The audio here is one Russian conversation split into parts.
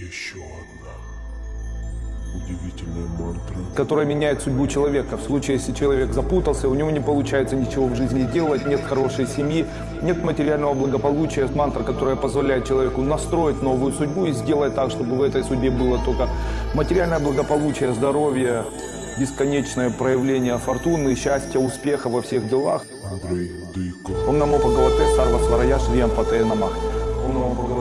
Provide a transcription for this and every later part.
Еще одна удивительная мантра. которая меняет судьбу человека. В случае, если человек запутался, у него не получается ничего в жизни делать, нет хорошей семьи, нет материального благополучия. Мантра, которая позволяет человеку настроить новую судьбу и сделать так, чтобы в этой судьбе было только материальное благополучие, здоровье, бесконечное проявление фортуны, счастья, успеха во всех делах. Андрей Дыко. Ом намо Бхагавате Сарва Сварая Шриям Пате Намах. Ом намо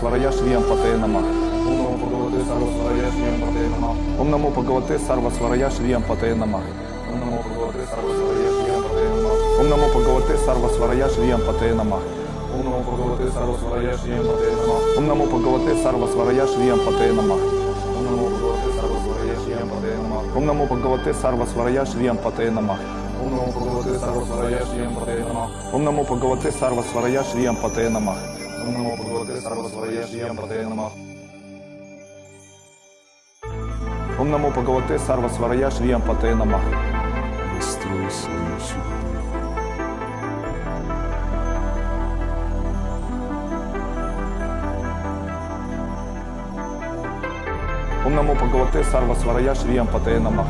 Сварая Шриям Пате Намах. Ом намо Бхагавате Сарва Сварая Шриям Пате Намах. Ом намо Бхагавате Сарва Сварая Шриям Пате Намах. Ом намо Бхагавате Сарва Сварая Шриям Пате Намах. Ом намо Бхагавате Сарва Сварая Шриям Пате Намах. Ом намо Бхагавате Сарва Сварая Шриям Пате Намах. Ом намо Бхагавате Сарва Сварая Шриям Пате Намах. Ом намо Бхагавате Сарва Сварая Шриям Пате Намах. Ом намо Бхагавате Сарва Сварая Шриям Пате Намах. Ом намо Бхагавате Сарва Сварая Шриям Пате Намах. Ом намо Бхагавате Сарва Сварая Шриям Пате Намах. Настрой свою судьбу. Ом намо Бхагавате Сарва Сварая Шриям Пате Намах.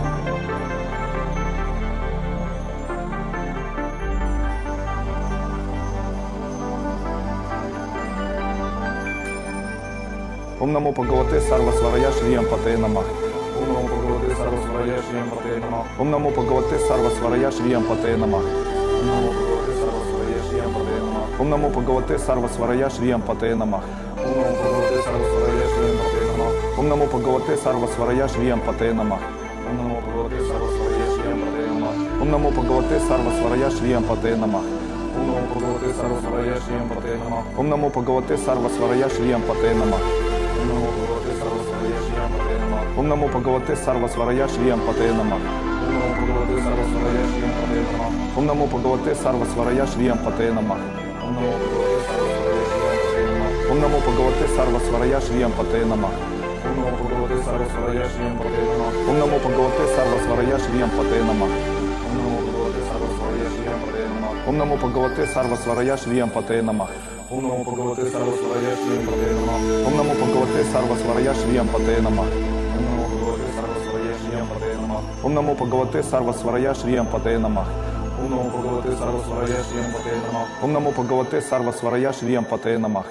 Ом намо Бхагавате Сарва Сварая Шриям Пате Намах. Ом намо Бхагавате Сарва Сварая Шриям Пате Намах. Ом намо Бхагавате Сарва Сварая Шриям Пате Намах. Ом намо Бхагавате Сарва Сварая Шриям Пате Намах. Ом намо Бхагавате Сарва Сварая Шриям Пате Намах. Ом намо Бхагавате Сарва Сварая Шриям Пате Намах. Ом намо Бхагавате Сарва Сварая Шриям Пате Намах. Ом намо Бхагавате Сарва Сварая Шриям Пате Намах. Ом намо Бхагавате Сарва Сварая Шриям Пате Намах. Ом намо Бхагавате Сарва Сварая Шриям Пате Намах. Ом намо Бхагавате Сарва Сварая Шриям Пате Намах. Ом намо Бхагавате Сарва Сварая Шриям Пате Намах. Ом намо Бхагавате Сарва Сварая Шриям Пате Намах. Ом намо Бхагавате Сарва Сварая Шриям Пате Намах. Ом намо Бхагавате Сарва Сварая Шриям Пате Намах. Ом намо Бхагавате Сарва Сварая Шриям Пате Намах.